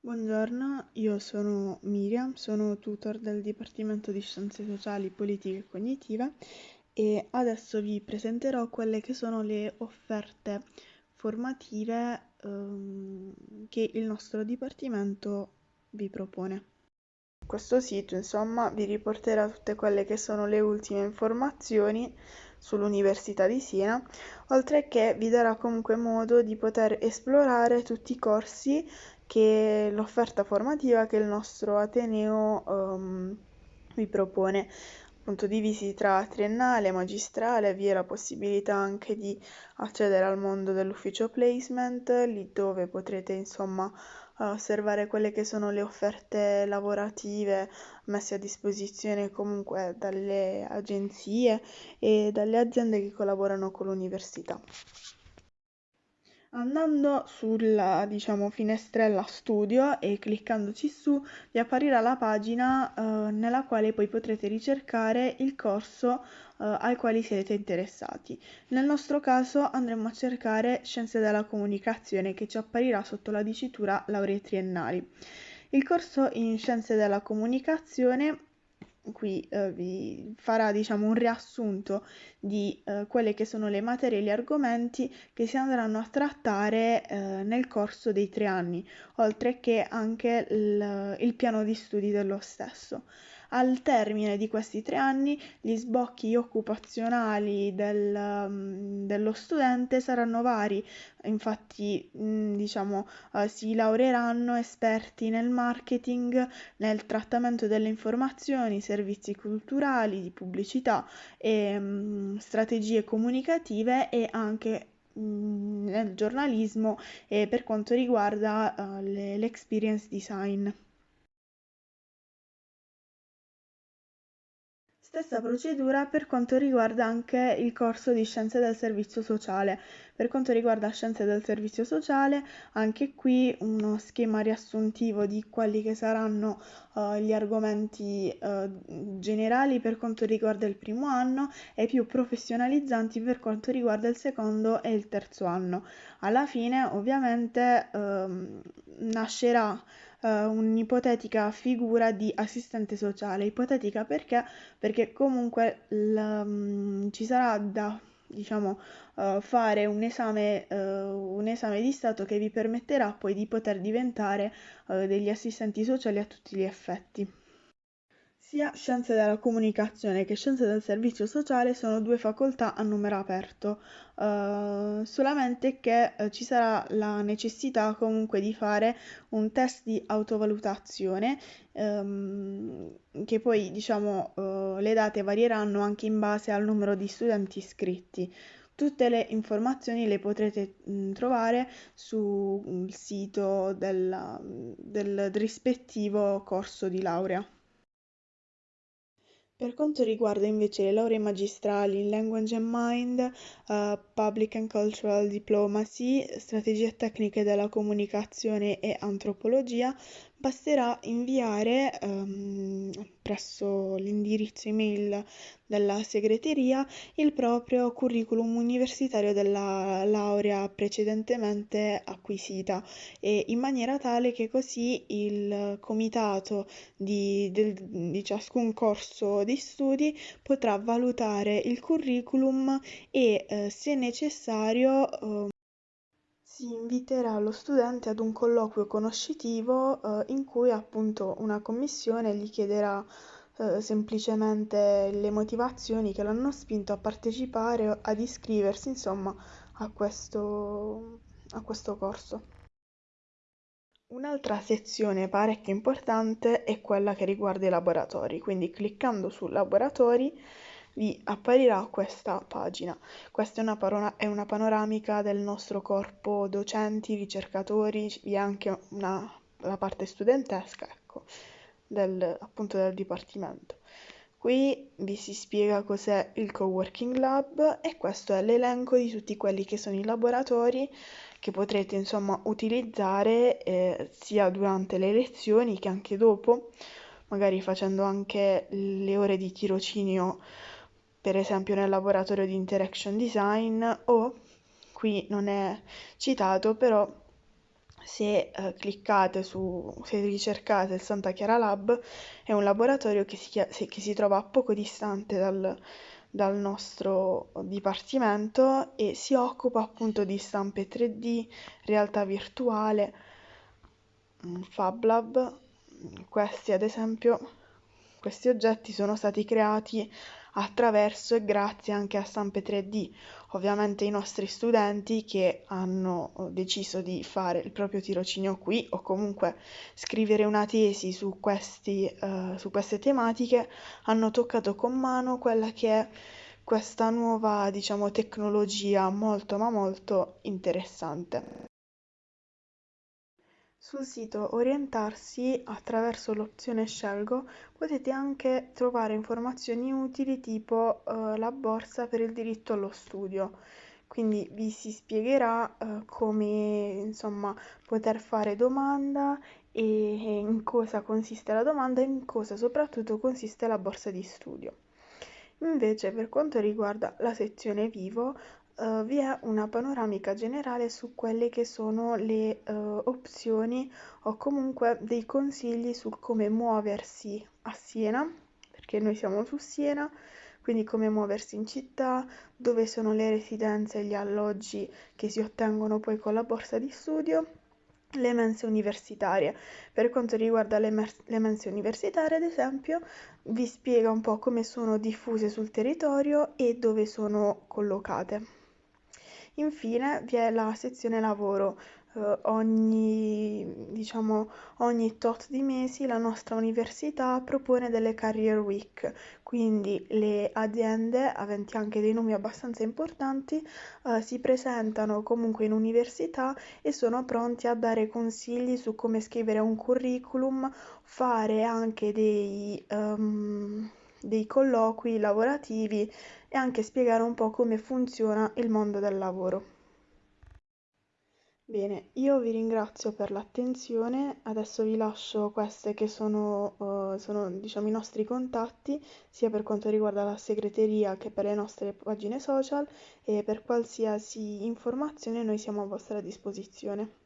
Buongiorno, io sono Miriam, sono tutor del Dipartimento di Scienze Sociali, Politiche e Cognitive e adesso vi presenterò quelle che sono le offerte formative ehm, che il nostro Dipartimento vi propone. Questo sito, insomma, vi riporterà tutte quelle che sono le ultime informazioni sull'Università di Siena, oltre che vi darà comunque modo di poter esplorare tutti i corsi che l'offerta formativa che il nostro Ateneo um, vi propone appunto divisi tra triennale, magistrale, vi è la possibilità anche di accedere al mondo dell'ufficio placement, lì dove potrete insomma osservare quelle che sono le offerte lavorative messe a disposizione comunque dalle agenzie e dalle aziende che collaborano con l'università. Andando sulla, diciamo, finestrella studio e cliccandoci su, vi apparirà la pagina eh, nella quale poi potrete ricercare il corso eh, al quale siete interessati. Nel nostro caso andremo a cercare Scienze della Comunicazione che ci apparirà sotto la dicitura Lauree Triennali. Il corso in Scienze della Comunicazione qui eh, vi farà diciamo un riassunto di eh, quelle che sono le materie e gli argomenti che si andranno a trattare eh, nel corso dei tre anni, oltre che anche il, il piano di studi dello stesso. Al termine di questi tre anni gli sbocchi occupazionali del, mm, dello studente saranno vari, infatti mm, diciamo eh, si laureeranno esperti nel marketing, nel trattamento delle informazioni, servizi culturali, di pubblicità e mm, strategie comunicative e anche nel giornalismo e per quanto riguarda uh, l'experience design. Stessa procedura per quanto riguarda anche il corso di Scienze del Servizio Sociale. Per quanto riguarda Scienze del Servizio Sociale, anche qui uno schema riassuntivo di quelli che saranno uh, gli argomenti uh, generali per quanto riguarda il primo anno e più professionalizzanti per quanto riguarda il secondo e il terzo anno. Alla fine, ovviamente, uh, nascerà eh, un'ipotetica figura di assistente sociale. Ipotetica perché? Perché comunque l, um, ci sarà da diciamo, uh, fare un esame, uh, un esame di Stato che vi permetterà poi di poter diventare uh, degli assistenti sociali a tutti gli effetti. Sia Scienze della comunicazione che Scienze del servizio sociale sono due facoltà a numero aperto, uh, solamente che uh, ci sarà la necessità comunque di fare un test di autovalutazione um, che poi diciamo uh, le date varieranno anche in base al numero di studenti iscritti. Tutte le informazioni le potrete mh, trovare sul sito del, del rispettivo corso di laurea. Per quanto riguarda invece le lauree magistrali in Language and Mind, uh, Public and Cultural Diplomacy, Strategie tecniche della comunicazione e Antropologia, basterà inviare um, presso l'indirizzo email della segreteria il proprio curriculum universitario della laurea precedentemente acquisita. E in maniera tale che così il comitato di, del, di ciascun corso di studi potrà valutare il curriculum e eh, se necessario eh, si inviterà lo studente ad un colloquio conoscitivo eh, in cui appunto una commissione gli chiederà eh, semplicemente le motivazioni che l'hanno spinto a partecipare, ad iscriversi insomma a questo, a questo corso. Un'altra sezione parecchio importante è quella che riguarda i laboratori, quindi cliccando su laboratori vi apparirà questa pagina. Questa è una, parona- è una panoramica del nostro corpo docenti, ricercatori, vi è anche una, la parte studentesca, ecco, del, appunto del dipartimento. Qui vi si spiega cos'è il Coworking Lab e questo è l'elenco di tutti quelli che sono i laboratori che potrete insomma utilizzare eh, sia durante le lezioni che anche dopo, magari facendo anche le ore di tirocinio per esempio nel laboratorio di interaction design o qui non è citato però se eh, cliccate su, se ricercate il Santa Chiara Lab, è un laboratorio che si, che si trova poco distante dal, dal nostro dipartimento e si occupa appunto di stampe 3D, realtà virtuale, Fab Lab. Questi ad esempio, questi oggetti sono stati creati attraverso e grazie anche a stampe 3D. Ovviamente i nostri studenti che hanno deciso di fare il proprio tirocinio qui o comunque scrivere una tesi su, questi, uh, su queste tematiche hanno toccato con mano quella che è questa nuova, diciamo, tecnologia molto ma molto interessante. Sul sito Orientarsi, attraverso l'opzione Scelgo, potete anche trovare informazioni utili tipo eh, la borsa per il diritto allo studio. Quindi vi si spiegherà eh, come insomma poter fare domanda e in cosa consiste la domanda e in cosa soprattutto consiste la borsa di studio. Invece per quanto riguarda la sezione vivo uh, vi è una panoramica generale su quelle che sono le uh, opzioni o comunque dei consigli su come muoversi a Siena, perché noi siamo su Siena, quindi come muoversi in città, dove sono le residenze e gli alloggi che si ottengono poi con la borsa di studio le mense universitarie. Per quanto riguarda le, mer- le mense universitarie, ad esempio, vi spiega un po' come sono diffuse sul territorio e dove sono collocate. Infine vi è la sezione lavoro. Eh, ogni, diciamo, ogni tot di mesi la nostra università propone delle career week, quindi le aziende, aventi anche dei nomi abbastanza importanti, eh, si presentano comunque in università e sono pronti a dare consigli su come scrivere un curriculum, fare anche dei... Um, dei colloqui lavorativi e anche spiegare un po' come funziona il mondo del lavoro. Bene, io vi ringrazio per l'attenzione, adesso vi lascio queste che sono, uh, sono diciamo, i nostri contatti, sia per quanto riguarda la segreteria che per le nostre pagine social e per qualsiasi informazione noi siamo a vostra disposizione.